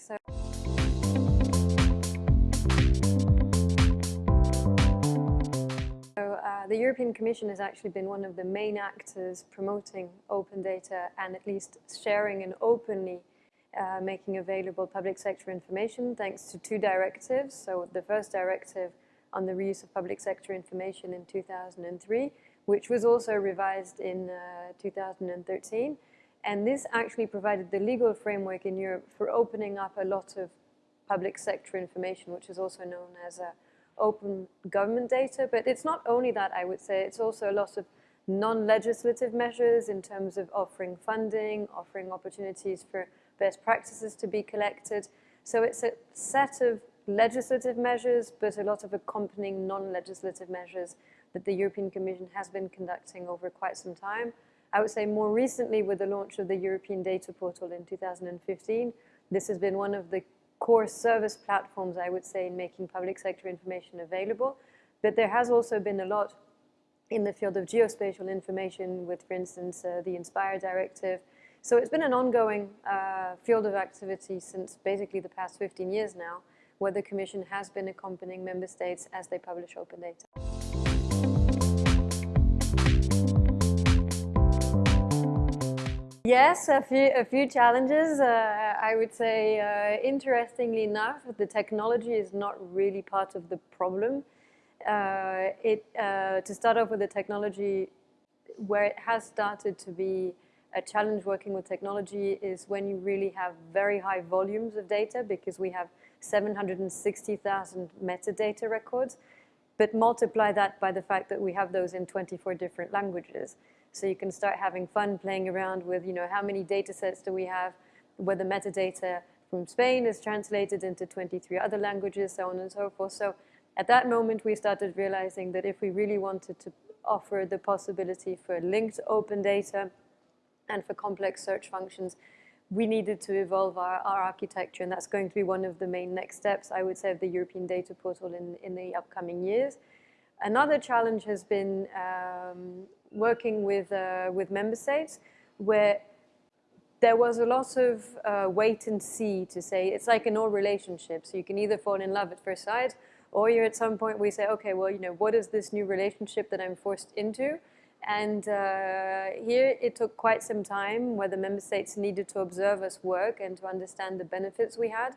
So. Uh, the European Commission has actually been one of the main actors promoting open data and at least sharing and openly uh, making available public sector information thanks to two directives. So the first directive on the reuse of public sector information in 2003, which was also revised in uh, 2013. And this actually provided the legal framework in Europe for opening up a lot of public sector information, which is also known as uh, open government data. But it's not only that, I would say, it's also a lot of non-legislative measures in terms of offering funding, offering opportunities for best practices to be collected. So it's a set of legislative measures, but a lot of accompanying non-legislative measures that the European Commission has been conducting over quite some time. I would say more recently with the launch of the European Data Portal in 2015, this has been one of the core service platforms, I would say, in making public sector information available. But there has also been a lot in the field of geospatial information with, for instance, uh, the INSPIRE Directive. So it's been an ongoing uh, field of activity since basically the past 15 years now, where the Commission has been accompanying member states as they publish open data. Yes, a few, a few challenges. Uh, I would say, uh, interestingly enough, the technology is not really part of the problem. Uh, it, uh, to start off with the technology, where it has started to be a challenge working with technology is when you really have very high volumes of data because we have 760,000 metadata records, but multiply that by the fact that we have those in 24 different languages. So you can start having fun playing around with, you know, how many data sets do we have, whether metadata from Spain is translated into 23 other languages, so on and so forth. So at that moment, we started realizing that if we really wanted to offer the possibility for linked open data and for complex search functions, we needed to evolve our, our architecture, and that's going to be one of the main next steps, I would say, of the European Data Portal in, in the upcoming years. Another challenge has been um, working with, uh, with member states where there was a lot of uh, wait and see to say, it's like in all relationships. So you can either fall in love at first sight or you're at some point we say, okay, well, you know, what is this new relationship that I'm forced into? And uh, here it took quite some time where the member states needed to observe us work and to understand the benefits we had.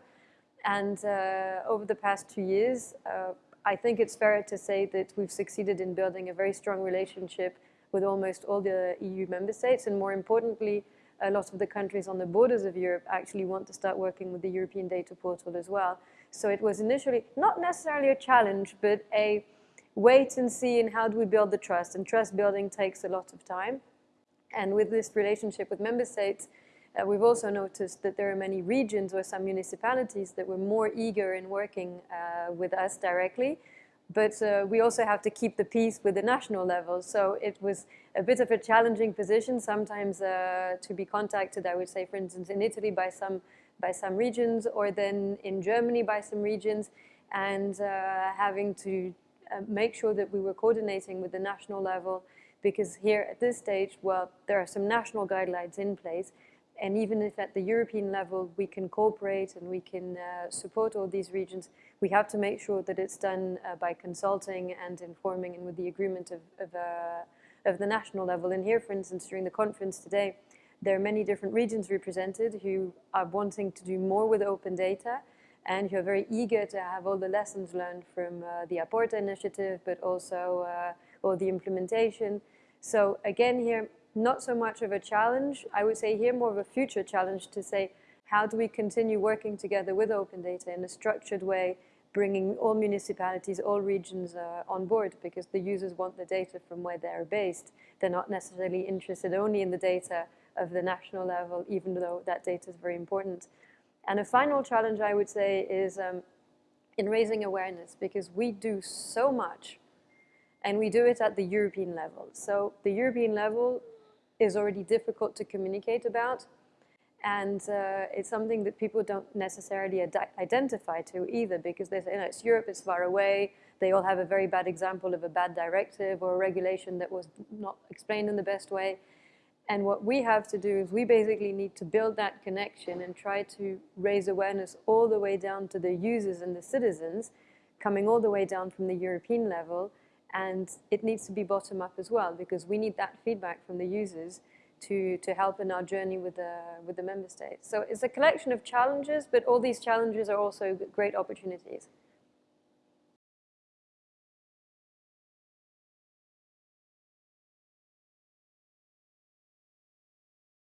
And uh, over the past two years, uh, I think it's fair to say that we've succeeded in building a very strong relationship with almost all the EU member states. And more importantly, a lot of the countries on the borders of Europe actually want to start working with the European Data Portal as well. So it was initially not necessarily a challenge, but a wait and see and how do we build the trust. And trust building takes a lot of time. And with this relationship with member states, uh, we've also noticed that there are many regions or some municipalities that were more eager in working uh, with us directly. But uh, we also have to keep the peace with the national level. So it was a bit of a challenging position sometimes uh, to be contacted, I would say, for instance, in Italy by some, by some regions or then in Germany by some regions and uh, having to uh, make sure that we were coordinating with the national level because here at this stage, well, there are some national guidelines in place. And even if at the European level we can cooperate and we can uh, support all these regions, we have to make sure that it's done uh, by consulting and informing and with the agreement of, of, uh, of the national level. And here, for instance, during the conference today, there are many different regions represented who are wanting to do more with open data and who are very eager to have all the lessons learned from uh, the Aporta initiative, but also uh, all the implementation. So again here, not so much of a challenge. I would say here more of a future challenge to say, how do we continue working together with open data in a structured way, bringing all municipalities, all regions uh, on board because the users want the data from where they're based. They're not necessarily interested only in the data of the national level, even though that data is very important. And a final challenge, I would say, is um, in raising awareness, because we do so much, and we do it at the European level. So the European level is already difficult to communicate about, and uh, it's something that people don't necessarily identify to either, because they say, you know, it's Europe, it's far away, they all have a very bad example of a bad directive or a regulation that was not explained in the best way. And what we have to do is we basically need to build that connection and try to raise awareness all the way down to the users and the citizens, coming all the way down from the European level, And it needs to be bottom up as well because we need that feedback from the users to, to help in our journey with the, with the member states. So it's a collection of challenges, but all these challenges are also great opportunities.